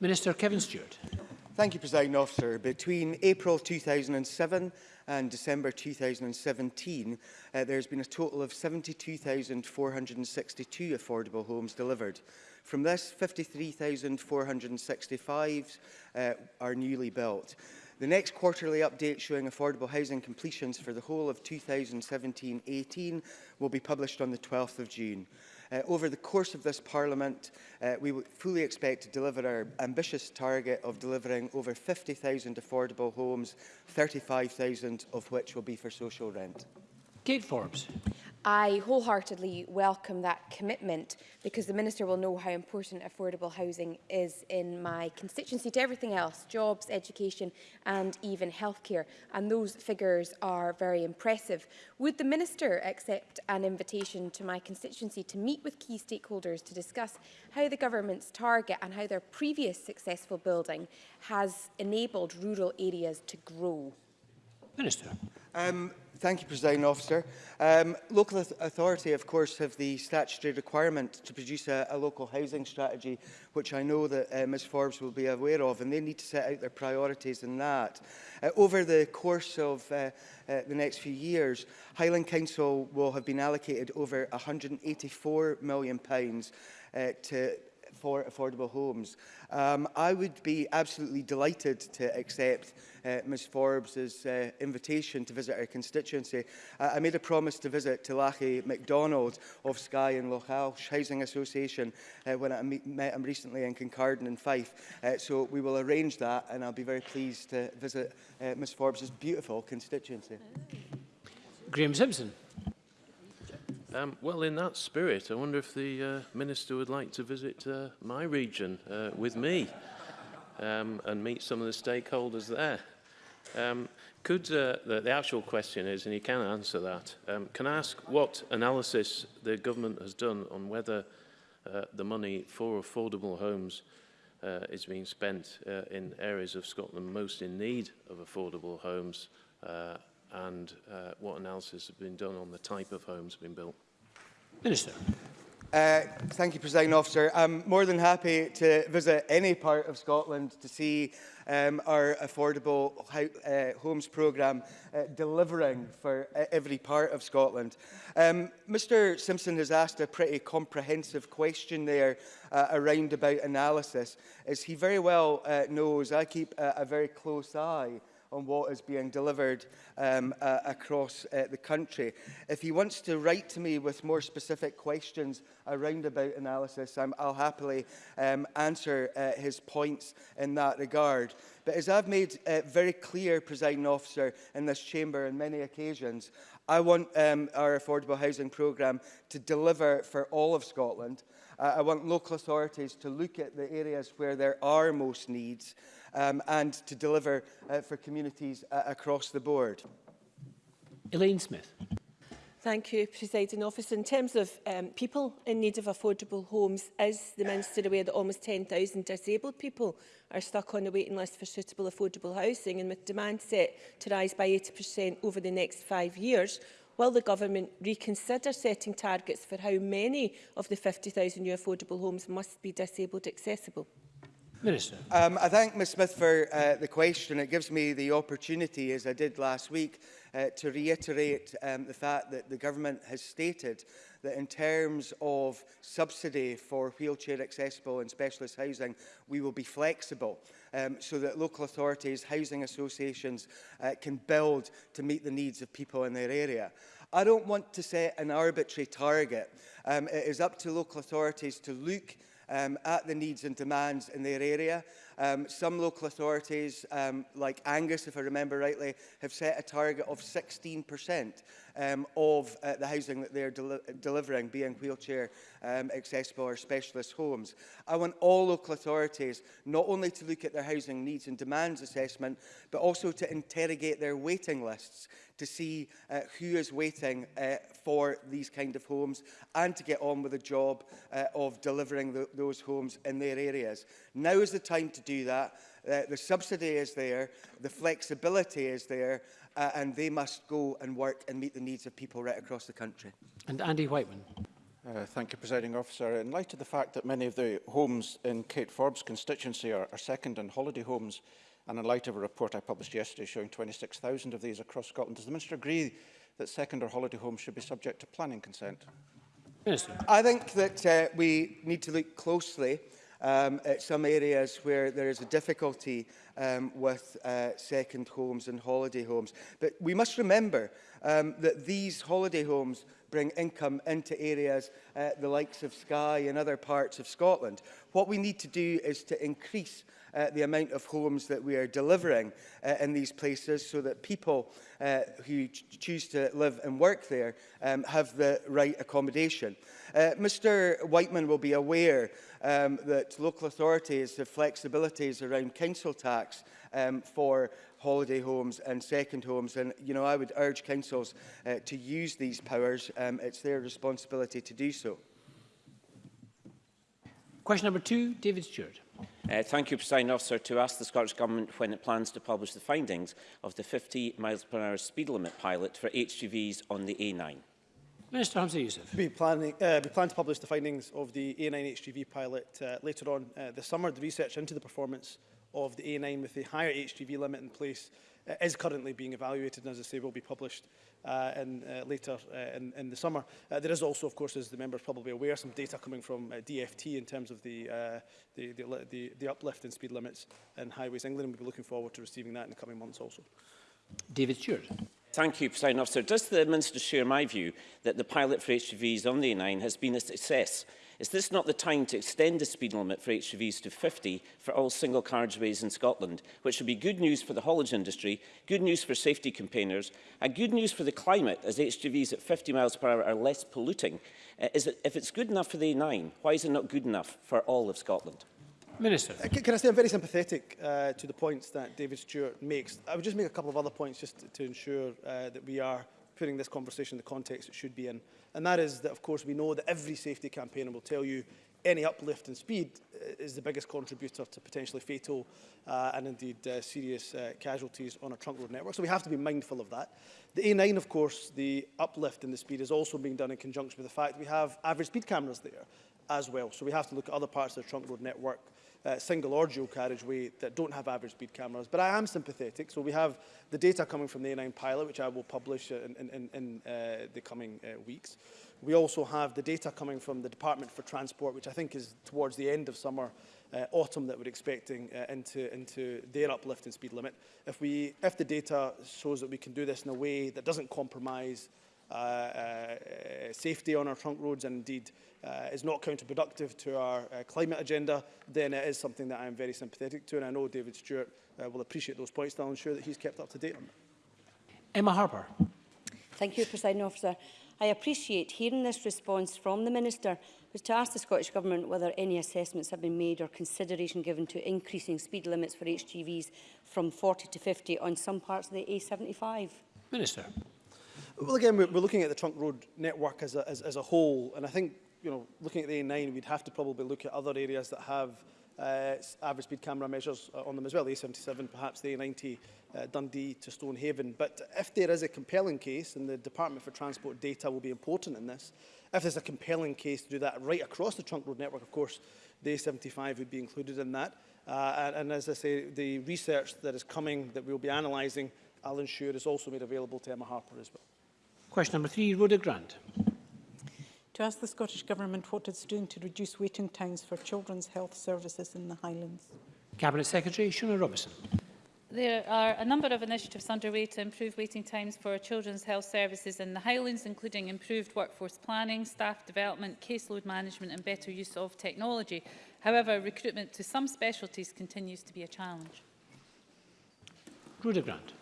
Minister Kevin Stewart. Thank you, President Officer. Between April 2007 and December 2017, uh, there has been a total of 72,462 affordable homes delivered. From this, 53,465 uh, are newly built. The next quarterly update showing affordable housing completions for the whole of 2017-18 will be published on the 12th of June. Uh, over the course of this Parliament, uh, we fully expect to deliver our ambitious target of delivering over 50,000 affordable homes, 35,000 of which will be for social rent. Kate Forbes. I wholeheartedly welcome that commitment because the Minister will know how important affordable housing is in my constituency to everything else, jobs, education and even healthcare. And those figures are very impressive. Would the Minister accept an invitation to my constituency to meet with key stakeholders to discuss how the government's target and how their previous successful building has enabled rural areas to grow? Minister. Um, Thank you, President Officer. Um, local authority, of course, have the statutory requirement to produce a, a local housing strategy, which I know that uh, Ms Forbes will be aware of, and they need to set out their priorities in that. Uh, over the course of uh, uh, the next few years, Highland Council will have been allocated over £184 million uh, to for affordable homes. Um, I would be absolutely delighted to accept uh, Ms Forbes' uh, invitation to visit her constituency. Uh, I made a promise to visit Tilachi MacDonald of Sky and Loch Alsh Housing Association uh, when I meet, met him recently in Kincardine and Fife. Uh, so we will arrange that and I'll be very pleased to visit uh, Ms Forbes' beautiful constituency. Graham Simpson. Um, well, in that spirit, I wonder if the uh, Minister would like to visit uh, my region uh, with me um, and meet some of the stakeholders there. Um, could, uh, the, the actual question is, and you can answer that, um, can I ask what analysis the government has done on whether uh, the money for affordable homes uh, is being spent uh, in areas of Scotland most in need of affordable homes uh, and uh, what analysis has been done on the type of homes being built? Minister. Uh, thank you, President Officer. I'm more than happy to visit any part of Scotland to see um, our affordable uh, homes programme uh, delivering for uh, every part of Scotland. Um, Mr Simpson has asked a pretty comprehensive question there uh, around about analysis. As he very well uh, knows, I keep a, a very close eye on what is being delivered um, uh, across uh, the country. If he wants to write to me with more specific questions around about analysis, I'm, I'll happily um, answer uh, his points in that regard. But as I've made uh, very clear, presiding officer, in this chamber on many occasions, I want um, our affordable housing programme to deliver for all of Scotland. Uh, I want local authorities to look at the areas where there are most needs um, and to deliver uh, for communities uh, across the board. Elaine Smith. Thank you, Presiding Officer. In terms of um, people in need of affordable homes, is the Minister aware that almost 10,000 disabled people are stuck on the waiting list for suitable affordable housing and with demand set to rise by 80% over the next five years, Will the government reconsider setting targets for how many of the 50,000 new affordable homes must be disabled accessible? Minister. Um, I thank Ms Smith for uh, the question. It gives me the opportunity, as I did last week, uh, to reiterate um, the fact that the government has stated that in terms of subsidy for wheelchair accessible and specialist housing, we will be flexible um, so that local authorities, housing associations uh, can build to meet the needs of people in their area. I don't want to set an arbitrary target. Um, it is up to local authorities to look um, at the needs and demands in their area. Um, some local authorities, um, like Angus, if I remember rightly, have set a target of 16% um, of uh, the housing that they're del delivering, being wheelchair um, accessible or specialist homes. I want all local authorities not only to look at their housing needs and demands assessment, but also to interrogate their waiting lists to see uh, who is waiting uh, for these kind of homes and to get on with the job uh, of delivering the, those homes in their areas. Now is the time to do that. Uh, the subsidy is there, the flexibility is there, uh, and they must go and work and meet the needs of people right across the country. And Andy Whiteman. Uh, thank you, Presiding Officer. In light of the fact that many of the homes in Kate Forbes' constituency are, are second and holiday homes, And in light of a report I published yesterday showing 26,000 of these across Scotland, does the Minister agree that second or holiday homes should be subject to planning consent? Minister. I think that uh, we need to look closely um, at some areas where there is a difficulty um, with uh, second homes and holiday homes. But we must remember um, that these holiday homes bring income into areas uh, the likes of Skye and other parts of Scotland. What we need to do is to increase uh, the amount of homes that we are delivering uh, in these places so that people uh, who ch choose to live and work there um, have the right accommodation. Uh, Mr Whiteman will be aware um, that local authorities have flexibilities around council tax um, for holiday homes and second homes and you know I would urge councils uh, to use these powers um, it's their responsibility to do so. Question number two David Stewart. Uh, thank you, President Officer, to ask the Scottish Government when it plans to publish the findings of the 50 miles per hour speed limit pilot for HGVs on the A9. Minister Hamza Youssef. We, planning, uh, we plan to publish the findings of the A9 HGV pilot uh, later on uh, this summer. The research into the performance of the A9 with the higher HGV limit in place uh, is currently being evaluated and, as I say, will be published uh, in, uh, later uh, in, in the summer. Uh, there is also, of course, as the member is probably aware, some data coming from uh, DFT in terms of the, uh, the, the, the, the uplift in speed limits in Highways England, and we'll be looking forward to receiving that in the coming months also. David Stewart. Thank you, President Officer. Does the Minister share my view that the pilot for HGVs on the A9 has been a success Is this not the time to extend the speed limit for HGVs to 50 for all single carriageways in Scotland, which would be good news for the haulage industry, good news for safety campaigners, and good news for the climate as HGVs at 50 miles per hour are less polluting? Uh, is it, if it's good enough for the A9, why is it not good enough for all of Scotland? Minister. Uh, can I say I'm very sympathetic uh, to the points that David Stewart makes. I would just make a couple of other points just to, to ensure uh, that we are putting this conversation in the context it should be in. And that is that, of course, we know that every safety campaigner will tell you any uplift in speed uh, is the biggest contributor to potentially fatal uh, and indeed uh, serious uh, casualties on a trunk road network. So we have to be mindful of that. The A9, of course, the uplift in the speed is also being done in conjunction with the fact we have average speed cameras there as well. So we have to look at other parts of the trunk road network Uh, single or dual carriageway that don't have average speed cameras. But I am sympathetic. So we have the data coming from the A9 pilot, which I will publish in, in, in uh, the coming uh, weeks. We also have the data coming from the Department for Transport, which I think is towards the end of summer, uh, autumn that we're expecting uh, into, into their uplift in speed limit. If, we, if the data shows that we can do this in a way that doesn't compromise uh, uh, uh, safety on our trunk roads and indeed uh, is not counterproductive to our climate agenda, then it is something that I am very sympathetic to. And I know David Stewart will appreciate those points. I'll ensure that he's kept up to date on that. Emma Harper. Thank you, President Officer. I appreciate hearing this response from the Minister was to ask the Scottish Government whether any assessments have been made or consideration given to increasing speed limits for HGVs from 40 to 50 on some parts of the A75. Minister. Well, again, we're, looking at the trunk road network as a, as, as a whole, and I think, you know, looking at the A9, we'd have to probably look at other areas that have uh, average speed camera measures uh, on them as well, the A77, perhaps the A90, uh, Dundee to Stonehaven. But if there is a compelling case, and the Department for Transport data will be important in this, if there's a compelling case to do that right across the trunk road network, of course, the A75 would be included in that. Uh, and, and as I say, the research that is coming that we'll be analysing, I'll ensure is also made available to Emma Harper as well. Question number three, Rhoda Grant. To ask the Scottish Government what it's doing to reduce waiting times for children's health services in the Highlands. Cabinet Secretary Shona Robertson. There are a number of initiatives underway to improve waiting times for children's health services in the Highlands, including improved workforce planning, staff development, caseload management and better use of technology. However, recruitment to some specialties continues to be a challenge. Rhoda Grant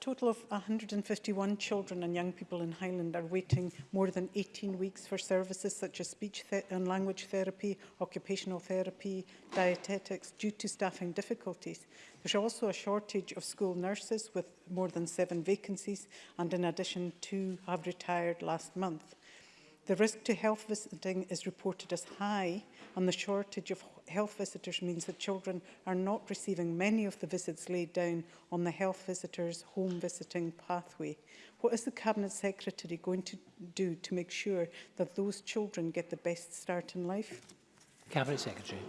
total of 151 children and young people in Highland are waiting more than 18 weeks for services such as speech and language therapy, occupational therapy, dietetics due to staffing difficulties. There's also a shortage of school nurses with more than seven vacancies and in addition two have retired last month. The risk to health visiting is reported as high and the shortage of health visitors means that children are not receiving many of the visits laid down on the health visitors home visiting pathway. What is the Cabinet Secretary going to do to make sure that those children get the best start in life? Cabinet Secretary.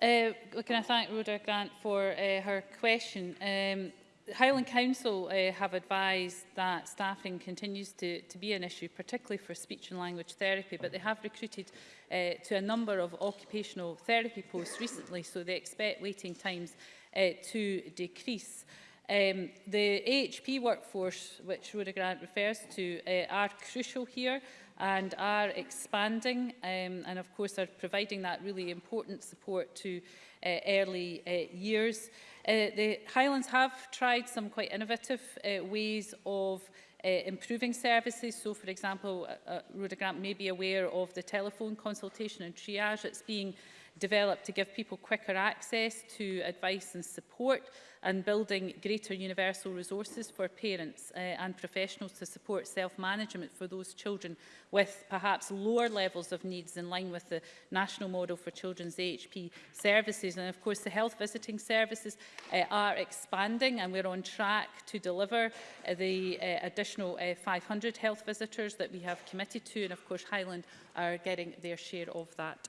Uh, can I thank Rhoda Grant for uh, her question? Um, Highland Council uh, have advised that staffing continues to, to be an issue, particularly for speech and language therapy, but they have recruited uh, to a number of occupational therapy posts recently, so they expect waiting times uh, to decrease. Um, the AHP workforce, which Rhoda Grant refers to, uh, are crucial here and are expanding um, and of course are providing that really important support to uh, early uh, years. Uh, the Highlands have tried some quite innovative uh, ways of uh, improving services. So, for example, uh, uh, Rhoda Grant may be aware of the telephone consultation and triage that's being uh, developed to give people quicker access to advice and support and building greater universal resources for parents uh, and professionals to support self-management for those children with perhaps lower levels of needs in line with the national model for children's AHP services. And of course, the health visiting services uh, are expanding and we're on track to deliver uh, the uh, additional uh, 500 health visitors that we have committed to. And of course, Highland are getting their share of that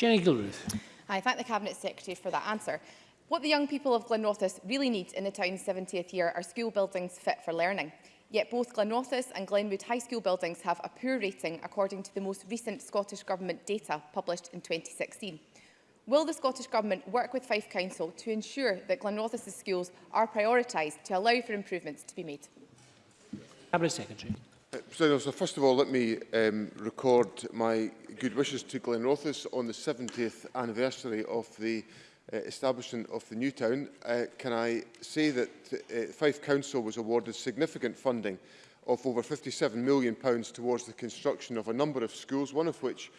Jenny Gilruth. I thank the Cabinet Secretary for that answer. What the young people of Glenrothes really need in the town's 70th year are school buildings fit for learning. Yet both Glenrothes and Glenwood High School buildings have a poor rating according to the most recent Scottish Government data published in 2016. Will the Scottish Government work with Fife Council to ensure that Glenrothes' schools are prioritised to allow for improvements to be made? Cabinet Secretary. Uh, so first of all, let me um, record my good wishes to Glenrothes on the 70th anniversary of the uh, establishment of the new town, uh, can I say that uh, Fife Council was awarded significant funding of over £57 million pounds towards the construction of a number of schools, one of which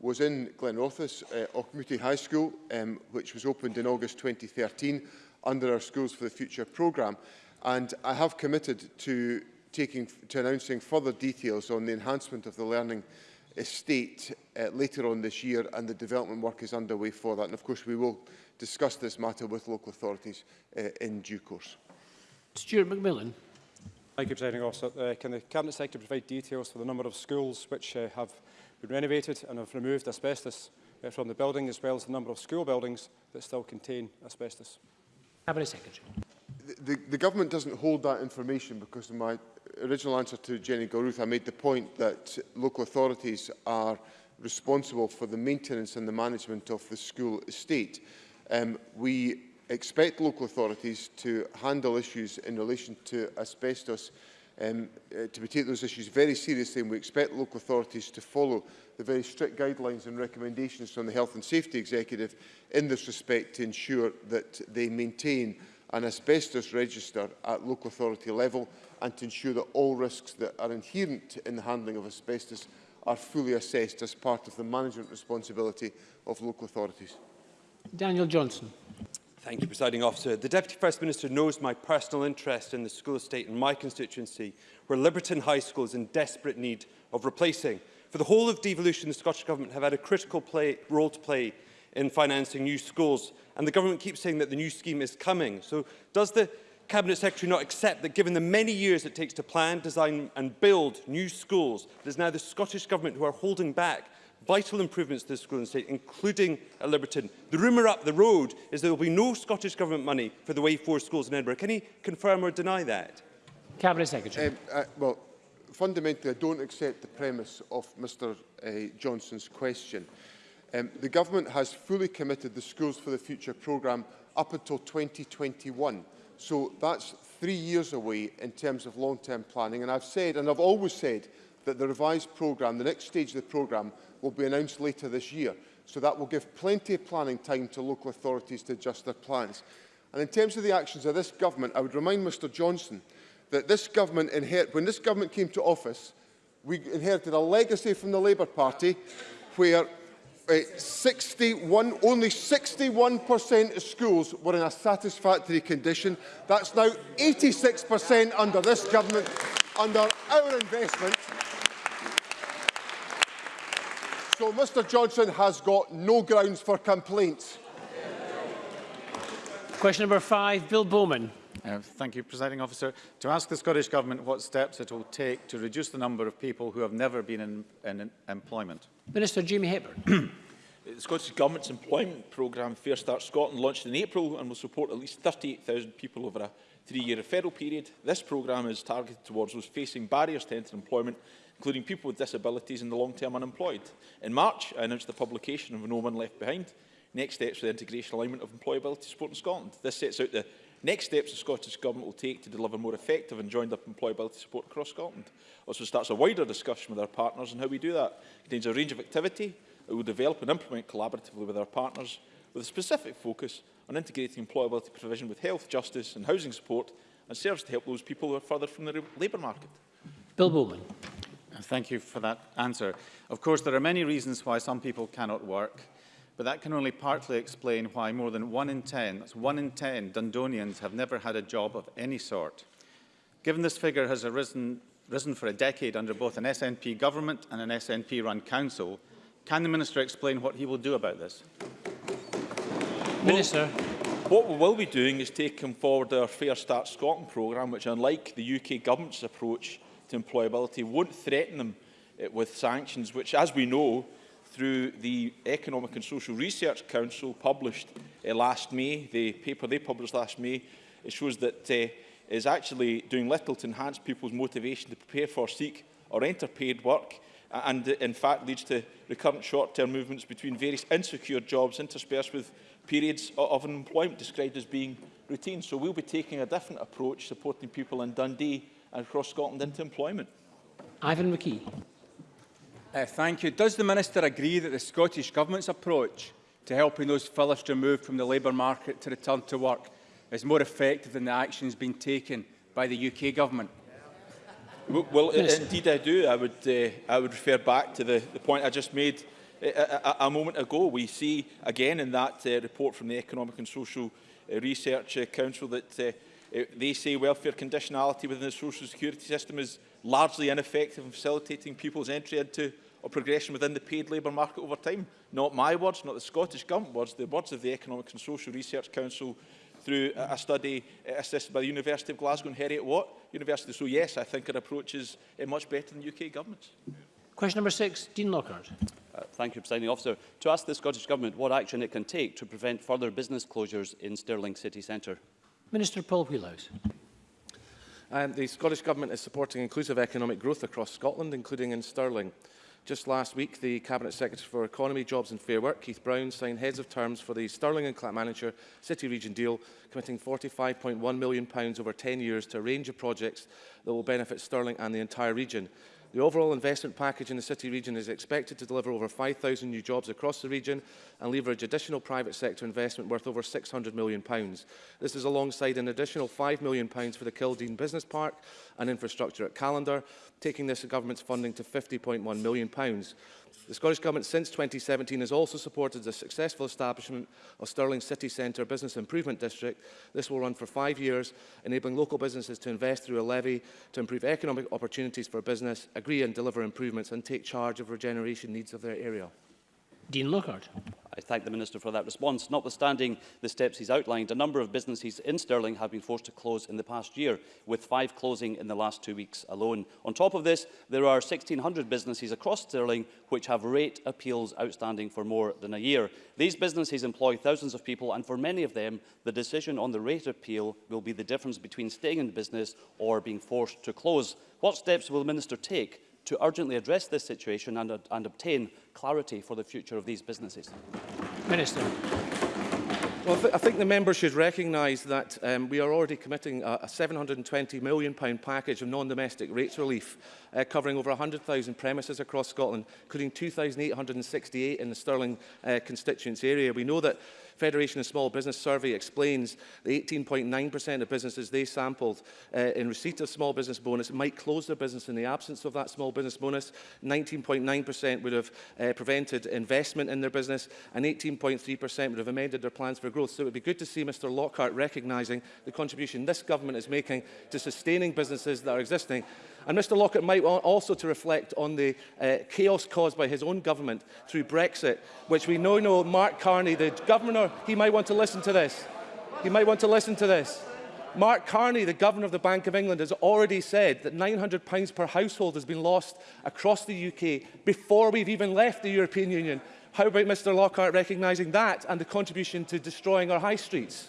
was in Glenrothes, uh, Auchmuty High School, um, which was opened in August 2013 under our Schools for the Future programme. And I have committed to, taking, to announcing further details on the enhancement of the learning estate uh, later on this year and the development work is underway for that. And of course we will discuss this matter with local authorities uh, in due course. Stuart McMillan. Thank you, Presiding Officer. Uh, can the Cabinet Secretary provide details for the number of schools which uh, have been renovated and have removed asbestos uh, from the building, as well as the number of school buildings that still contain asbestos? Cabinet Secretary. The, the, the government doesn't hold that information because in my original answer to Jenny Gilruth, I made the point that local authorities are responsible for the maintenance and the management of the school estate. Um, we expect local authorities to handle issues in relation to asbestos um, uh, to take those issues very seriously and we expect local authorities to follow the very strict guidelines and recommendations from the Health and Safety Executive in this respect to ensure that they maintain an asbestos register at local authority level and to ensure that all risks that are inherent in the handling of asbestos are fully assessed as part of the management responsibility of local authorities. Daniel Johnson. Thank you, Presiding Officer. The Deputy First Minister knows my personal interest in the school estate in my constituency, where Liberton High School is in desperate need of replacing. For the whole of devolution, the Scottish Government have had a critical play, role to play in financing new schools, and the Government keeps saying that the new scheme is coming. So does the Cabinet Secretary not accept that given the many years it takes to plan, design and build new schools, it is now the Scottish Government who are holding back vital improvements to the school and state, including at Liberton. The rumour up the road is there will be no Scottish Government money for the Way 4 schools in Edinburgh. Can he confirm or deny that? Cabinet Secretary. Um, uh, well, fundamentally, I don't accept the premise of Mr uh, Johnson's question. Um, the Government has fully committed the Schools for the Future programme up until 2021. So that's three years away in terms of long-term planning. And I've said, and I've always said, that the revised programme, the next stage of the programme, will be announced later this year. So that will give plenty of planning time to local authorities to adjust their plans. And in terms of the actions of this government, I would remind Mr Johnson that this government inherited, when this government came to office, we inherited a legacy from the Labour Party where uh, eh, 61, only 61% of schools were in a satisfactory condition. That's now 86% under this government, under our investment. So Mr Johnson has got no grounds for complaint. Question number five, Bill Bowman. Uh, thank you, Presiding Officer. To ask the Scottish Government what steps it will take to reduce the number of people who have never been in, in employment. Minister Jimmy Hepburn. the Scottish Government's employment programme Fair Start Scotland launched in April and will support at least 38,000 people over a three-year referral period. This programme is targeted towards those facing barriers to entering employment including people with disabilities and the long-term unemployed. In March, I announced the publication of No One Left Behind, Next Steps for the Integration Alignment of Employability Support in Scotland. This sets out the next steps the Scottish Government will take to deliver more effective and joined-up employability support across Scotland. Also starts a wider discussion with our partners on how we do that. It contains a range of activity that we'll develop and implement collaboratively with our partners, with a specific focus on integrating employability provision with health, justice and housing support, and serves to help those people who are further from the labour market. Bill Bowman. Thank you for that answer. Of course, there are many reasons why some people cannot work, but that can only partly explain why more than one in 10, that's one in 10 Dundonians have never had a job of any sort. Given this figure has arisen, risen for a decade under both an SNP government and an SNP-run council, can the Minister explain what he will do about this? Minister. What we will be doing is taking forward our Fair Start Scotland programme, which unlike the UK government's approach, to employability won't threaten them uh, with sanctions, which, as we know, through the Economic and Social Research Council published uh, last May, the paper they published last May, it shows that uh, is actually doing little to enhance people's motivation to prepare for, seek or enter paid work and uh, in fact leads to recurrent short-term movements between various insecure jobs interspersed with periods of unemployment described as being routine. So we'll be taking a different approach supporting people in Dundee and across Scotland into employment. Ivan McKee. Uh, thank you. Does the Minister agree that the Scottish Government's approach to helping those fillers to move from the labour market to return to work is more effective than the actions being taken by the UK Government? Well, well indeed I do. I would, uh, I would refer back to the, the point I just made a, uh, a, uh, uh, a moment ago. We see again in that uh, report from the Economic and Social uh, Research uh, Council that uh, It, they say welfare conditionality within the social security system is largely ineffective in facilitating people's entry into or progression within the paid labour market over time. Not my words, not the Scottish Government words, the words of the Economic and Social Research Council through a, a study uh, assisted by the University of Glasgow and Harriet Watt University. So yes, I think our approach is uh, much better than UK governments. Question number six, Dean Lockhart. Uh, thank you, Presiding Officer. To ask the Scottish Government what action it can take to prevent further business closures in Stirling city centre. Minister Paul Wheelhouse. Um, the Scottish Government is supporting inclusive economic growth across Scotland, including in Stirling. Just last week, the Cabinet Secretary for Economy, Jobs and Fair Work, Keith Brown, signed heads of terms for the Stirling and Clackmannanshire City Region deal, committing £45.1 million over 10 years to a range of projects that will benefit Stirling and the entire region. The overall investment package in the city region is expected to deliver over 5,000 new jobs across the region and leverage additional private sector investment worth over £600 million. This is alongside an additional £5 million for the Kildeen Business Park and infrastructure at Calendar, taking this government's funding to £50.1 million. The Scottish Government since 2017 has also supported the successful establishment of Stirling City Centre Business Improvement District. This will run for five years, enabling local businesses to invest through a levy to improve economic opportunities for business, agree and deliver improvements and take charge of regeneration needs of their area. Dean Lockhart. I thank the Minister for that response. Notwithstanding the steps he's outlined, a number of businesses in Stirling have been forced to close in the past year, with five closing in the last two weeks alone. On top of this, there are 1,600 businesses across Stirling which have rate appeals outstanding for more than a year. These businesses employ thousands of people, and for many of them, the decision on the rate appeal will be the difference between staying in business or being forced to close. What steps will the Minister take to urgently address this situation and, and obtain clarity for the future of these businesses? Minister. Well, I, th I think the member should recognise that um, we are already committing a, a £720 million pound package of non-domestic rates relief uh, covering over 100,000 premises across Scotland, including 2,868 in the Stirling uh, constituency area. We know that Federation of Small Business survey explains the 18.9% of businesses they sampled uh, in receipt of small business bonus might close their business in the absence of that small business bonus. 19.9% would have uh, prevented investment in their business and 18.3% would have amended their plans for growth. So it would be good to see Mr Lockhart recognising the contribution this government is making to sustaining businesses that are existing And Mr Lockett might want also to reflect on the uh, chaos caused by his own government through Brexit, which we know, know Mark Carney, the governor, he might want to listen to this. He might want to listen to this. Mark Carney, the Governor of the Bank of England, has already said that £900 per household has been lost across the UK before we've even left the European Union. How about Mr Lockhart recognising that and the contribution to destroying our high streets?